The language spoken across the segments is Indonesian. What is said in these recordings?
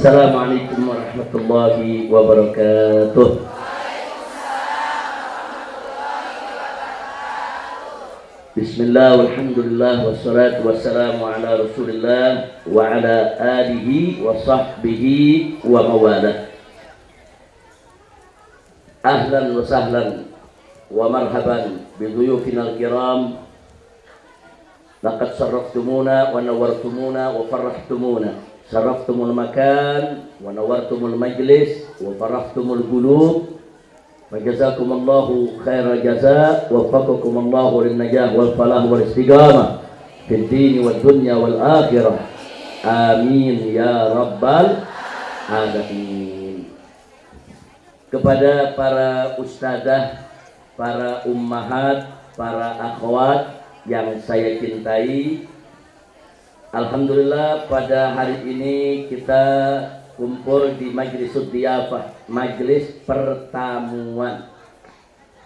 Assalamualaikum warahmatullahi wabarakatuh. Bismillah, walhamdulillah, wassalatu wassalamu ala rasulillah wa ala alihi wa sahbihi wa mawalah Ahlan wa sahlan wa marhaban biduyufina al-kiram. Laqad sarraftumuna wa nawartumuna wa farrahtumuna sarraftumul makan wa nawartumul majlis wa faraftumul gulub wa jazakumullahu khairal jaza wa faqakumullahu lin najah wal falah wal istiqamah fid din wad dunya wal akhirah. Amin ya rabbal alamin. Kepada para ustazah para ummahat para akhwat yang saya cintai Alhamdulillah pada hari ini kita kumpul di majlis Sudiyafah, majlis pertemuan.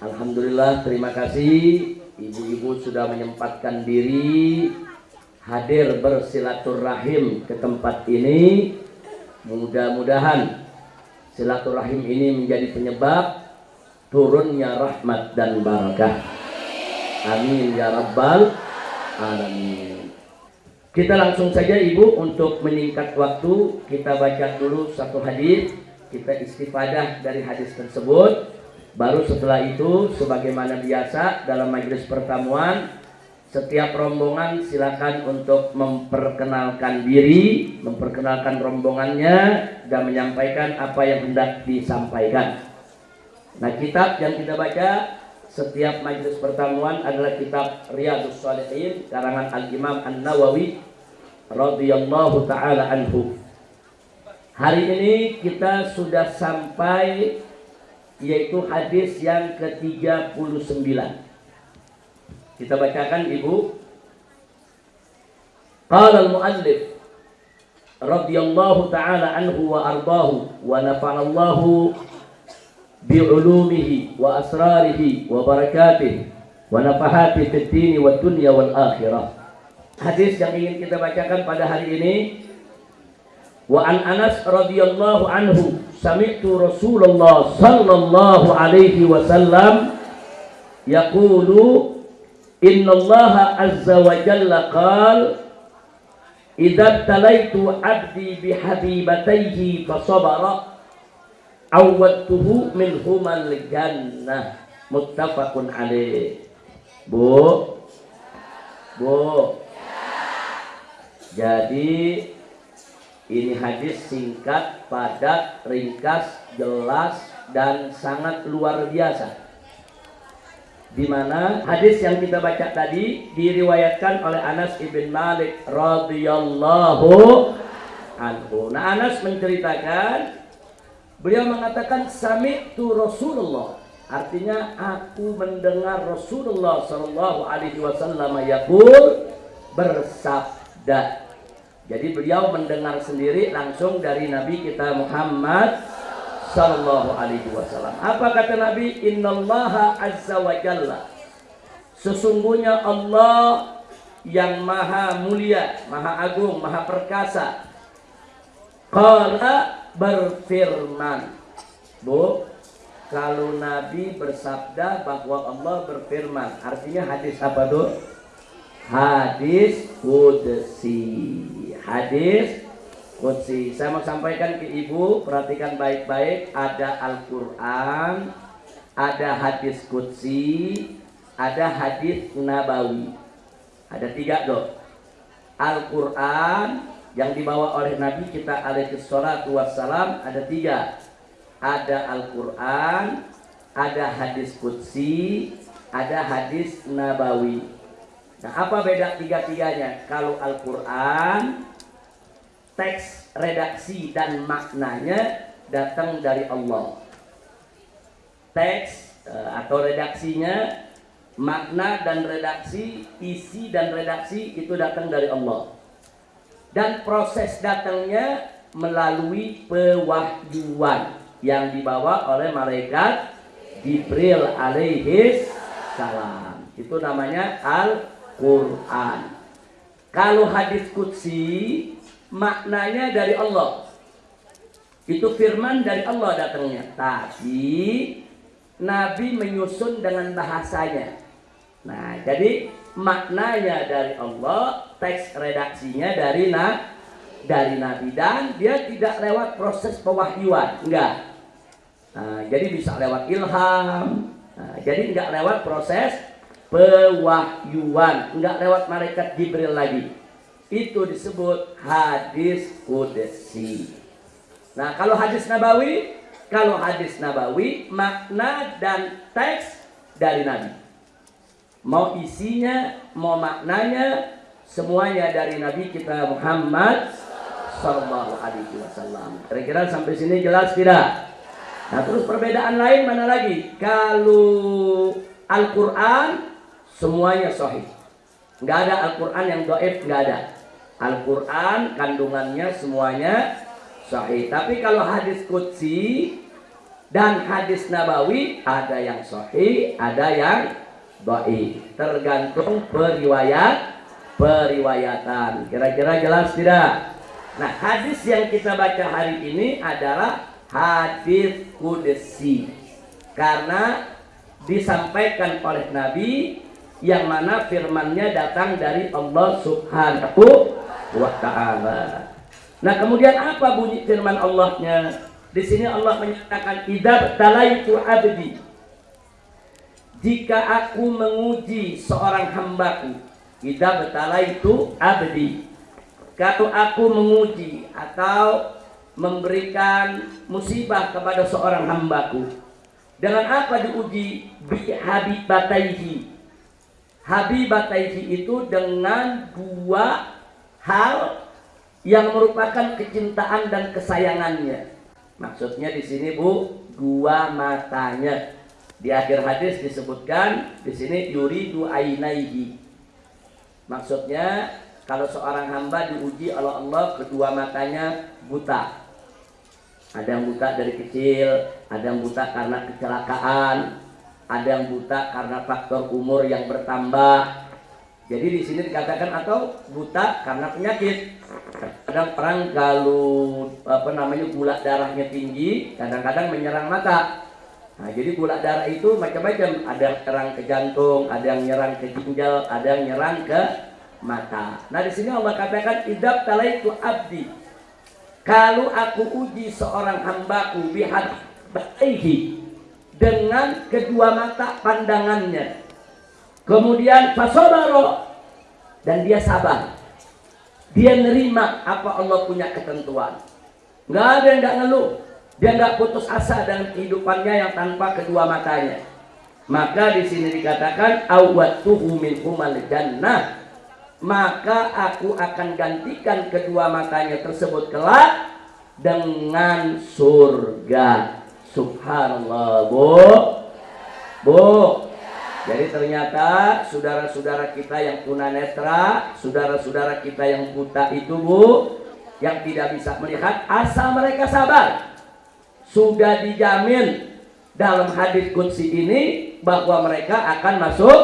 Alhamdulillah, terima kasih ibu-ibu sudah menyempatkan diri hadir bersilaturahim ke tempat ini. Mudah-mudahan silaturahim ini menjadi penyebab turunnya rahmat dan barakah. Amin ya rabbal alamin. Kita langsung saja Ibu untuk meningkat waktu kita baca dulu satu hadis, kita istifadah dari hadis tersebut. Baru setelah itu sebagaimana biasa dalam majelis pertemuan setiap rombongan silakan untuk memperkenalkan diri, memperkenalkan rombongannya dan menyampaikan apa yang hendak disampaikan. Nah, kitab yang kita baca setiap majelis pertemuan adalah kitab Riyadus Shalihin karangan Al-Imam An-Nawawi radhiyallahu taala anhu. Hari ini kita sudah sampai yaitu hadis yang ke-39. Kita bacakan Ibu. Qala al-muallif radhiyallahu taala anhu wa ardahu wa nafa'allahu بعلومه وأسراره وبركاته ونفحاته في الدين والدنيا والآخرة hadis yang ingin kita bacakan pada hari ini wa an Anas radhiyallahu anhu sami'tu Rasulullah sallallahu alaihi wasallam yaqulu innallaha azza wa jalla qal idza talaitu abdi bihabibatayhi fasabara awwadtuhu min humal jannah muttafaqun alaih Bu Bu Jadi ini hadis singkat, padat, ringkas, jelas dan sangat luar biasa. Di mana hadis yang kita baca tadi diriwayatkan oleh Anas ibn Malik radhiyallahu anhu. Nah, Anas menceritakan Beliau mengatakan sami tu Rasulullah. Artinya aku mendengar Rasulullah Shallallahu Alaihi Wasallam yakul bersabda. Jadi beliau mendengar sendiri langsung dari Nabi kita Muhammad Sallallahu Alaihi Wasallam. Apa kata Nabi? Innallaha azza wa jalla. Sesungguhnya Allah yang maha mulia, maha agung, maha perkasa. Qala berfirman. Bu, kalau Nabi bersabda bahwa Allah berfirman, artinya hadis apa tuh? Hadis kudsi. Hadis kudsi. Saya mau sampaikan ke ibu, perhatikan baik-baik. Ada Al-Quran, ada hadis kudsi, ada hadis nabawi. Ada tiga dok. Al-Quran, yang dibawa oleh Nabi kita alaihi salatu wassalam ada tiga. Ada Al-Quran ada hadis Qudsi ada hadis Nabawi. Nah apa beda tiga-tiganya? Kalau Al-Quran teks redaksi dan maknanya datang dari Allah. Teks eh, atau redaksinya makna dan redaksi isi dan redaksi itu datang dari Allah dan proses datangnya melalui pewahyuan yang dibawa oleh malaikat Jibril alaihi salam. Itu namanya Al-Qur'an. Kalau hadis kutsi maknanya dari Allah. Itu firman dari Allah datangnya. Tapi Nabi menyusun dengan bahasanya. Nah, jadi maknanya dari Allah, teks redaksinya dari na dari Nabi dan dia tidak lewat proses pewahyuan, enggak. Nah, jadi bisa lewat ilham. Nah, jadi enggak lewat proses pewahyuan, enggak lewat malaikat Jibril lagi. Itu disebut hadis kudsi. Nah, kalau hadis nabawi, kalau hadis nabawi makna dan teks dari Nabi mau isinya, mau maknanya, semuanya dari Nabi kita Muhammad Sallallahu Alaihi Wasallam. Kira-kira sampai sini jelas tidak? Nah terus perbedaan lain mana lagi? Kalau Al-Quran semuanya sahih. Nggak ada Al-Quran yang doif, nggak ada. Al-Quran kandungannya semuanya sahih. Tapi kalau hadis kutsi dan hadis nabawi ada yang sahih, ada yang Doi. Tergantung periwayat periwayatan. Kira-kira jelas tidak? Nah hadis yang kita baca hari ini adalah hadis kudesi karena disampaikan oleh Nabi yang mana firmannya datang dari Allah subhanahu wa ta'ala. Nah kemudian apa bunyi firman Allahnya? Di sini Allah menyatakan idab talaitu abdi jika aku menguji seorang hambaku kita betala itu abdi. Kalau aku menguji atau memberikan musibah kepada seorang hambaku dengan apa diuji? Habibataihi habibataihi itu dengan dua hal yang merupakan kecintaan dan kesayangannya. Maksudnya di sini bu dua matanya di akhir hadis disebutkan di sini yuridu ainaihi. Maksudnya kalau seorang hamba diuji oleh Allah kedua matanya buta. Ada yang buta dari kecil, ada yang buta karena kecelakaan, ada yang buta karena faktor umur yang bertambah. Jadi di sini dikatakan atau buta karena penyakit. Kadang orang kalau apa namanya gula darahnya tinggi, kadang-kadang menyerang mata. Nah, jadi gula darah itu macam-macam. Ada yang nyerang ke jantung, ada yang nyerang ke ginjal, ada yang nyerang ke mata. Nah, di sini Allah katakan idab talaitu abdi. Kalau aku uji seorang hambaku bihat bataihi dengan kedua mata pandangannya. Kemudian fasobaro dan dia sabar. Dia nerima apa Allah punya ketentuan. Nggak ada yang nggak ngeluh dia nggak putus asa dalam kehidupannya yang tanpa kedua matanya. Maka di sini dikatakan awwatuhu min jannah. Maka aku akan gantikan kedua matanya tersebut kelak dengan surga. Subhanallah, Bu. Bu. Jadi ternyata saudara-saudara kita yang tunanetra, saudara-saudara kita yang buta itu, Bu, yang tidak bisa melihat, asal mereka sabar sudah dijamin dalam hadis kunci ini bahwa mereka akan masuk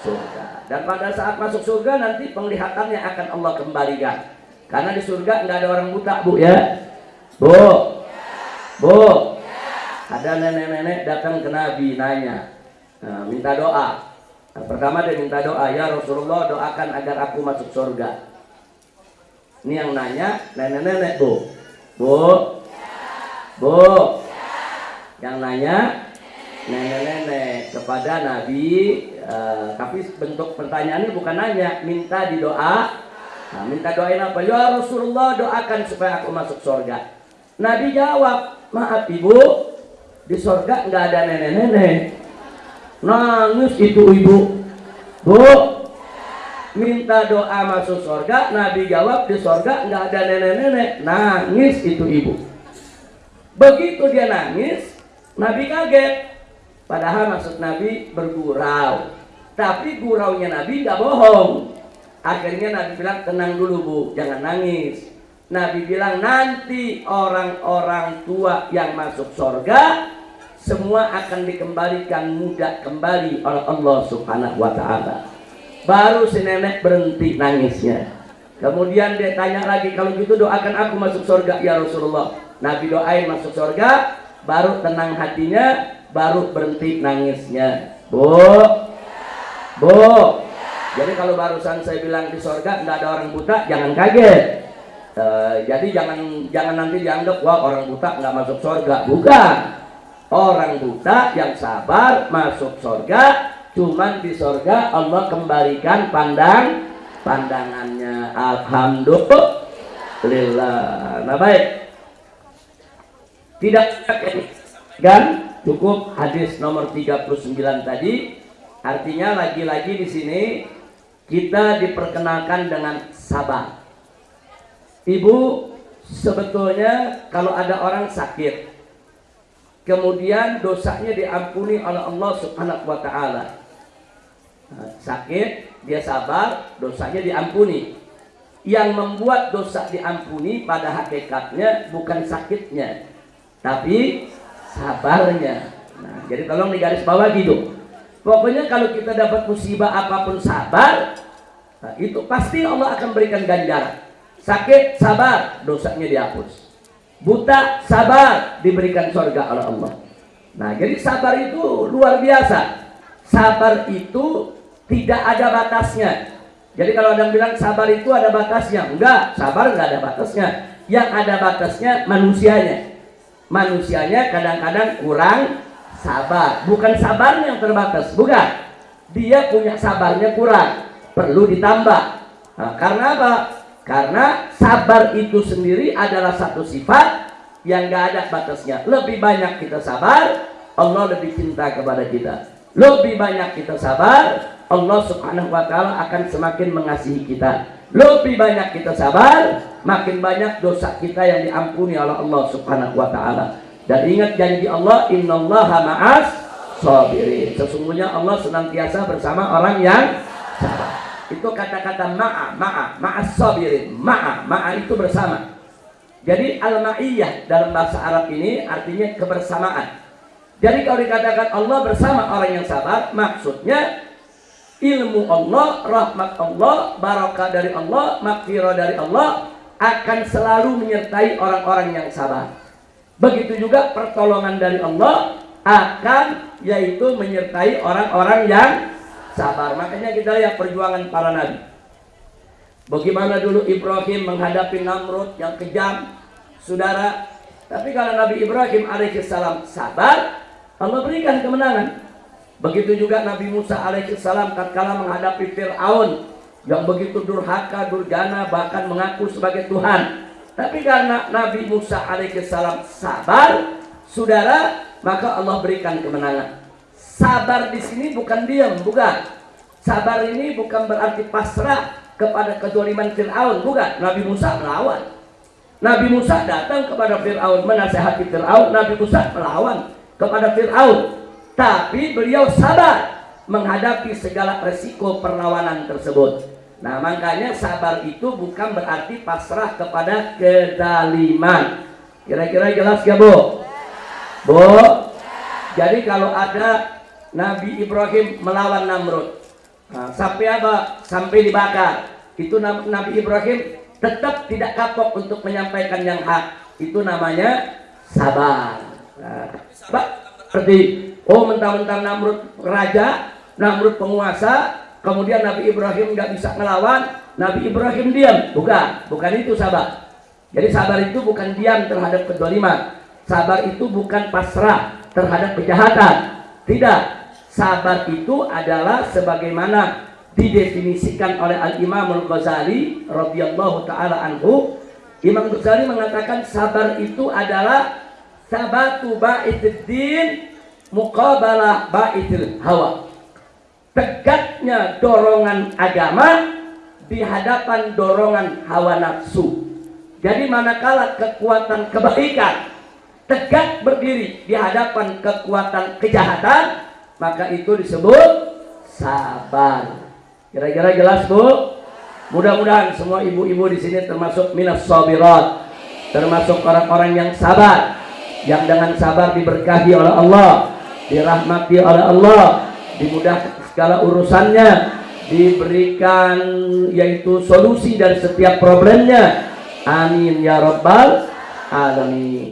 surga. Dan pada saat masuk surga nanti penglihatannya akan Allah kembalikan. Karena di surga nggak ada orang buta, Bu ya. Bu. Bu. Ada nenek-nenek datang ke Nabi nanya, nah, minta doa. Nah, pertama dia minta doa, ya Rasulullah doakan agar aku masuk surga. Ini yang nanya nenek-nenek, Bu. Bu, Bu, yang nanya nenek-nenek kepada Nabi, uh, tapi bentuk pertanyaannya bukan nanya, minta di doa. Nah, minta doain apa? Ya Rasulullah doakan supaya aku masuk surga. Nabi jawab, maaf ibu, di surga nggak ada nenek-nenek. Nangis itu ibu. Bu, minta doa masuk surga. Nabi jawab di surga nggak ada nenek-nenek. Nangis itu ibu. Begitu dia nangis, Nabi kaget. Padahal maksud Nabi bergurau. Tapi guraunya Nabi nggak bohong. Akhirnya Nabi bilang tenang dulu bu, jangan nangis. Nabi bilang nanti orang-orang tua yang masuk surga semua akan dikembalikan muda kembali oleh Allah Subhanahu wa taala. Baru si nenek berhenti nangisnya. Kemudian dia tanya lagi, kalau gitu doakan aku masuk surga ya Rasulullah. Nabi doain masuk surga, baru tenang hatinya, baru berhenti nangisnya. Bu, bu. Jadi kalau barusan saya bilang di surga nggak ada orang buta, jangan kaget. Uh, jadi jangan jangan nanti dianggap wah orang buta nggak masuk surga. Bukan. Orang buta yang sabar masuk surga, cuman di surga Allah kembalikan pandang pandangannya. Alhamdulillah. Nah baik. Tidak kan cukup hadis nomor 39 tadi. Artinya lagi-lagi di sini kita diperkenalkan dengan sabar. Ibu sebetulnya kalau ada orang sakit kemudian dosanya diampuni oleh Allah Subhanahu wa taala. Nah, sakit, dia sabar, dosanya diampuni. Yang membuat dosa diampuni pada hakikatnya bukan sakitnya, tapi sabarnya. Nah, jadi tolong digaris bawah gitu. Pokoknya kalau kita dapat musibah apa pun sabar, nah, itu pasti Allah akan berikan ganjaran. Sakit, sabar, dosanya dihapus. Buta sabar diberikan surga oleh Allah. Nah jadi sabar itu luar biasa. Sabar itu tidak ada batasnya. Jadi kalau ada yang bilang sabar itu ada batasnya. Enggak sabar enggak ada batasnya. Yang ada batasnya manusianya manusianya kadang-kadang kurang sabar bukan sabarnya yang terbatas bukan dia punya sabarnya kurang perlu ditambah nah, karena apa karena sabar itu sendiri adalah satu sifat yang gak ada batasnya. Lebih banyak kita sabar, Allah lebih cinta kepada kita. Lebih banyak kita sabar, Allah subhanahu wa ta'ala akan semakin mengasihi kita. Lebih banyak kita sabar, makin banyak dosa kita yang diampuni oleh Allah subhanahu wa ta'ala. Dan ingat janji Allah, innallaha ma'as sabirin. Sesungguhnya Allah senantiasa bersama orang yang sabar itu kata-kata ma'a ma'a ma'a sabirin ma'a ma'a itu bersama jadi al-ma'iyah dalam bahasa Arab ini artinya kebersamaan jadi kalau dikatakan Allah bersama orang yang sabar maksudnya ilmu Allah rahmat Allah barakah dari Allah makfirah dari Allah akan selalu menyertai orang-orang yang sabar begitu juga pertolongan dari Allah akan yaitu menyertai orang-orang yang sabar. Makanya kita lihat perjuangan para nabi. Bagaimana dulu Ibrahim menghadapi Namrud yang kejam, saudara. Tapi kalau Nabi Ibrahim alaihissalam sabar, Allah berikan kemenangan. Begitu juga Nabi Musa alaihissalam tatkala menghadapi Fir'aun yang begitu durhaka, durjana, bahkan mengaku sebagai Tuhan. Tapi karena Nabi Musa alaihissalam sabar, saudara, maka Allah berikan kemenangan. Sabar di sini bukan diam, bukan. Sabar ini bukan berarti pasrah kepada kezaliman Fir'aun, bukan. Nabi Musa melawan. Nabi Musa datang kepada Fir'aun menasehati Fir'aun, Nabi Musa melawan kepada Fir'aun. Tapi beliau sabar menghadapi segala resiko perlawanan tersebut. Nah makanya sabar itu bukan berarti pasrah kepada kezaliman. Kira-kira jelas gak Bu? Bu? Jadi kalau ada Nabi Ibrahim melawan Namrud. Nah, sampai apa? Sampai dibakar. Itu Nabi Ibrahim tetap tidak kapok untuk menyampaikan yang hak. Itu namanya sabar. Nah, seperti oh mentang-mentang Namrud raja, Namrud penguasa, kemudian Nabi Ibrahim nggak bisa melawan, Nabi Ibrahim diam. Bukan, bukan itu sabar. Jadi sabar itu bukan diam terhadap kedoliman. Sabar itu bukan pasrah terhadap kejahatan. Tidak, sabar itu adalah sebagaimana didefinisikan oleh Al-Imam Al-Ghazali radhiyallahu taala anhu Imam Ghazali mengatakan sabar itu adalah sabatu ba'iddin muqabalah ba'idil hawa tegaknya dorongan agama di hadapan dorongan hawa nafsu jadi manakala kekuatan kebaikan tegak berdiri di hadapan kekuatan kejahatan maka itu disebut sabar. Kira-kira jelas Bu? Mudah-mudahan semua ibu-ibu di sini termasuk minas sabirat, termasuk orang-orang yang sabar, yang dengan sabar diberkahi oleh Allah, dirahmati oleh Allah, dimudahkan segala urusannya, diberikan yaitu solusi dari setiap problemnya. Amin ya rabbal alamin.